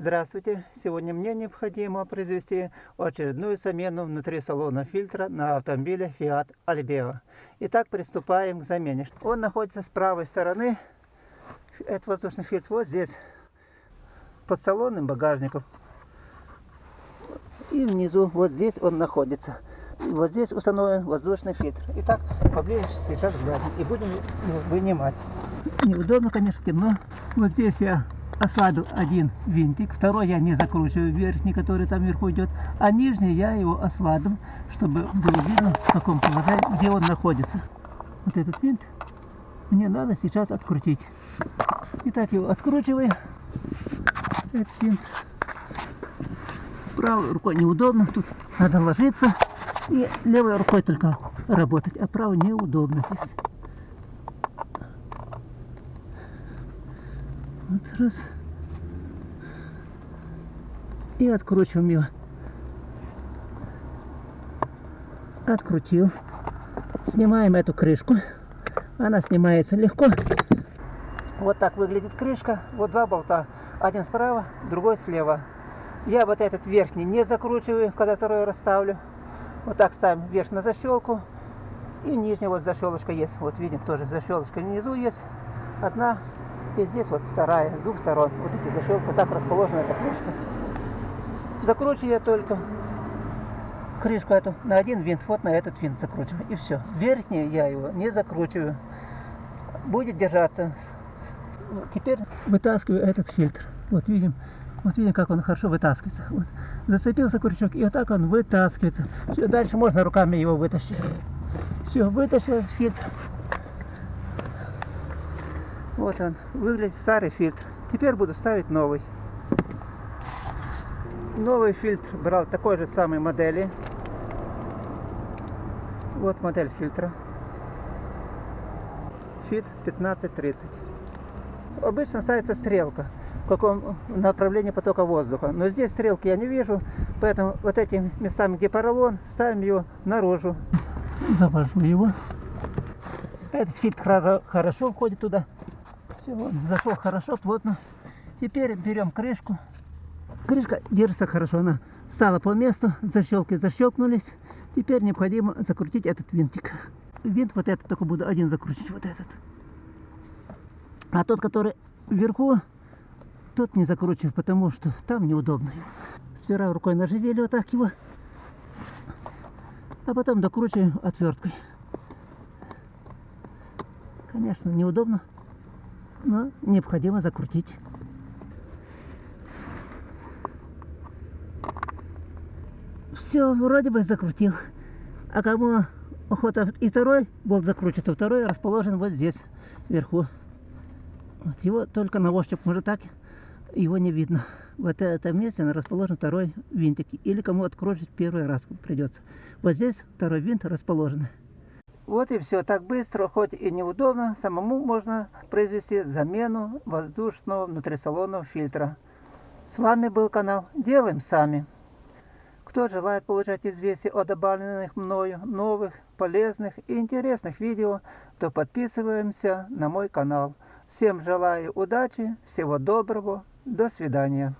Здравствуйте! Сегодня мне необходимо произвести очередную замену внутри салона фильтра на автомобиле Fiat Albeo. Итак, приступаем к замене. Он находится с правой стороны. Это воздушный фильтр вот здесь, под салонным багажником. И внизу, вот здесь он находится. Вот здесь установлен воздушный фильтр. Итак, поближе сейчас глянем и будем вынимать. Неудобно, конечно, темно. Вот здесь я ослабил один винтик, второй я не закручиваю верхний, который там вверху идет, а нижний я его ослабил, чтобы было видно в каком положении, где он находится. Вот этот винт мне надо сейчас открутить. Итак, его откручиваю. Этот винт. Правой рукой неудобно, тут надо ложиться. И левой рукой только работать, а правой неудобно здесь. Вот раз. И откручиваем его. Открутил. Снимаем эту крышку. Она снимается легко. Вот так выглядит крышка. Вот два болта. Один справа, другой слева. Я вот этот верхний не закручиваю, когда второй расставлю. Вот так ставим вверх на защелку. И нижняя вот защелочка есть. Вот видим тоже защелочка внизу есть. Одна и здесь вот вторая, с двух сторон. Вот эти защелки, вот так расположена эта крышка. Закручиваю я только крышку эту на один винт, вот на этот винт закручиваю. И все. Верхний я его не закручиваю. Будет держаться. Теперь вытаскиваю этот фильтр. Вот видим, вот видим, как он хорошо вытаскивается. Вот. Зацепился крючок, и вот так он вытаскивается. Все, дальше можно руками его вытащить. Все, вытащил фильтр. Вот он, выглядит старый фильтр. Теперь буду ставить новый. Новый фильтр брал такой же самой модели. Вот модель фильтра. Fit 1530. Обычно ставится стрелка, в каком направлении потока воздуха. Но здесь стрелки я не вижу, поэтому вот этими местами, где поролон, ставим его наружу. Завожу его. Этот фильтр хорошо входит туда. Все, он зашел хорошо, плотно. Теперь берем крышку. Крышка держится хорошо, она стала по месту, защелки защелкнулись. Теперь необходимо закрутить этот винтик. Винт вот этот только буду один закрутить, вот этот. А тот, который вверху, тот не закручиваю, потому что там неудобно. Сперва рукой наживели вот так его, а потом докручиваем отверткой. Конечно, неудобно но необходимо закрутить. Все, вроде бы закрутил. А кому охота и второй болт закрутить, то второй расположен вот здесь, вверху. Вот его только на ощупь, может так, его не видно. Вот этом месте расположен второй винтик. Или кому открутить первый раз придется. Вот здесь второй винт расположен. Вот и все. Так быстро, хоть и неудобно, самому можно произвести замену воздушного внутрисалонного фильтра. С вами был канал Делаем Сами. Кто желает получать известия о добавленных мною новых, полезных и интересных видео, то подписываемся на мой канал. Всем желаю удачи, всего доброго, до свидания.